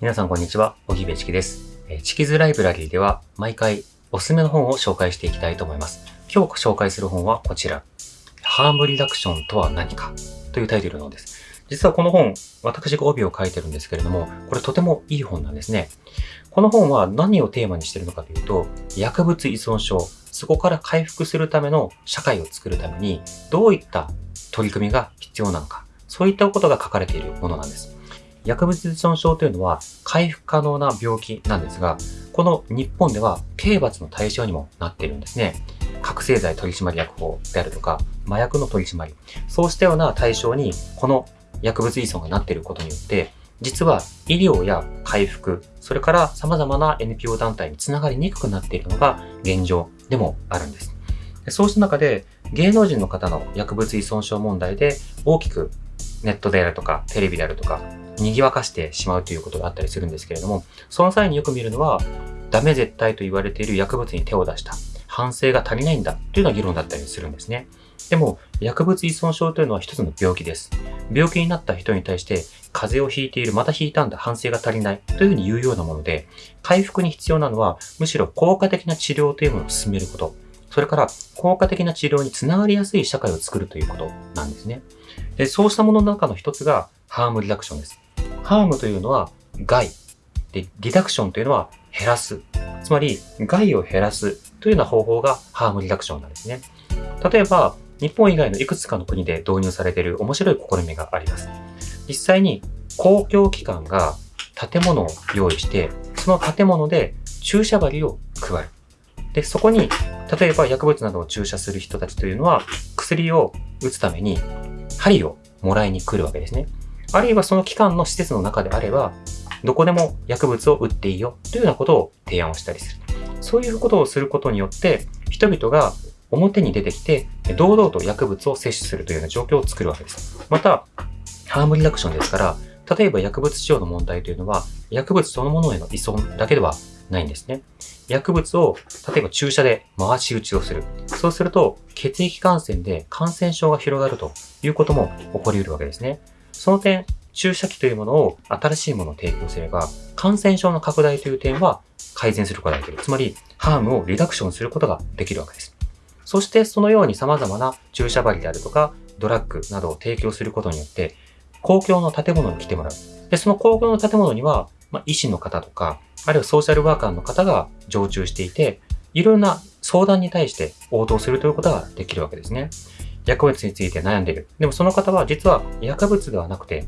皆さんこんにちは、小木部チキです。チキズライブラリーでは毎回おすすめの本を紹介していきたいと思います。今日紹介する本はこちら。ハームリダクションとは何かというタイトルの本です。実はこの本、私が帯を書いてるんですけれども、これとてもいい本なんですね。この本は何をテーマにしているのかというと、薬物依存症、そこから回復するための社会を作るために、どういった取り組みが必要なのか、そういったことが書かれているものなんです。薬物依存症というのは回復可能な病気なんですが、この日本では刑罰の対象にもなっているんですね。覚醒剤取締役法であるとか、麻薬の取り締まり、そうしたような対象にこの薬物依存がなっていることによって、実は医療や回復、それから様々な NPO 団体につながりにくくなっているのが現状でもあるんです。そうした中で芸能人の方の薬物依存症問題で大きくネットであるとかテレビであるとか賑わかしてしまうということがあったりするんですけれども、その際によく見るのはダメ絶対と言われている薬物に手を出した反省が足りないんだというような議論だったりするんですね。でも薬物依存症というのは一つの病気です。病気になった人に対して風邪をひいている、またひいたんだ、反省が足りないというふうに言うようなもので、回復に必要なのはむしろ効果的な治療というものを進めること。それから効果的な治療につながりやすい社会を作るということなんですね。でそうしたものの中の一つがハームリダクションです。ハームというのは害。で、リダクションというのは減らす。つまり害を減らすというような方法がハームリダクションなんですね。例えば、日本以外のいくつかの国で導入されている面白い試みがあります。実際に公共機関が建物を用意して、その建物で注射針を配る。で、そこに、例えば薬物などを注射する人たちというのは、薬を打つために針をもらいに来るわけですね。あるいはその機関の施設の中であれば、どこでも薬物を打っていいよというようなことを提案をしたりする。そういうことをすることによって、人々が表に出てきて、堂々と薬物を摂取するというような状況を作るわけです。また、ハームリダクションですから、例えば薬物使用の問題というのは、薬物そのものへの依存だけではないんですね。薬物を、例えば注射で回し打ちをする。そうすると、血液感染で感染症が広がるということも起こり得るわけですね。その点、注射器というものを新しいものを提供すれば、感染症の拡大という点は改善することができる。つまり、ハームをリダクションすることができるわけです。そして、そのように様々な注射針であるとか、ドラッグなどを提供することによって、公共の建物に来てもらう。で、その公共の建物には、まあ、医師の方とか、あるいはソーシャルワーカーの方が常駐していて、いろんな相談に対して応答するということができるわけですね。薬物について悩んでいる。でもその方は実は薬物ではなくて、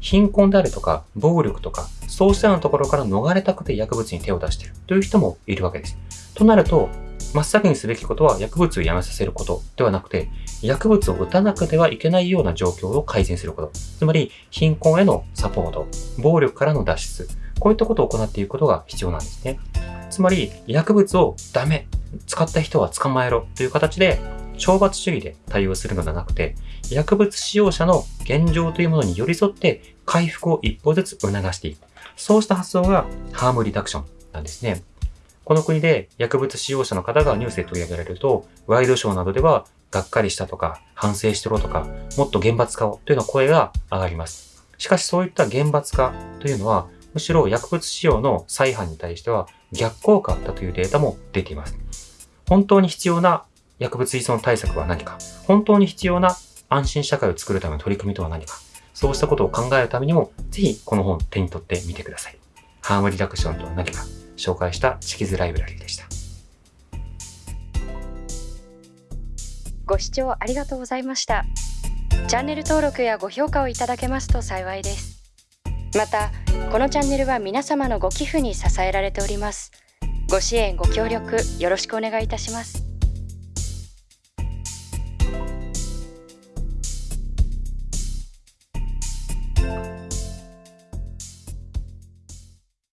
貧困であるとか、暴力とか、そうしたようなところから逃れたくて薬物に手を出しているという人もいるわけです。となると、真っ先にすべきことは薬物をやめさせることではなくて、薬物を打たなくてはいけないような状況を改善すること。つまり、貧困へのサポート、暴力からの脱出、こういったことを行っていくことが必要なんですね。つまり、薬物をダメ、使った人は捕まえろという形で、懲罰主義で対応するのではなくて、薬物使用者の現状というものに寄り添って回復を一歩ずつ促していく。そうした発想がハームリダクションなんですね。この国で薬物使用者の方がニュースで取り上げられると、ワイドショーなどでは、がっかりしたとか、反省してろとか、もっと厳罰化をというような声が上がります。しかしそういった厳罰化というのは、むしろ薬物使用の再犯に対しては逆効果だというデータも出ています。本当に必要な薬物依存対策は何か？本当に必要な安心社会を作るための取り組みとは何か？そうしたことを考えるためにも、ぜひこの本を手に取ってみてください。ハームリダクションとは何か？紹介したチキズライブラリーでした。ご視聴ありがとうございました。チャンネル登録やご評価をいただけますと幸いです。またこのチャンネルは皆様のご寄付に支えられております。ご支援ご協力よろしくお願いいたします。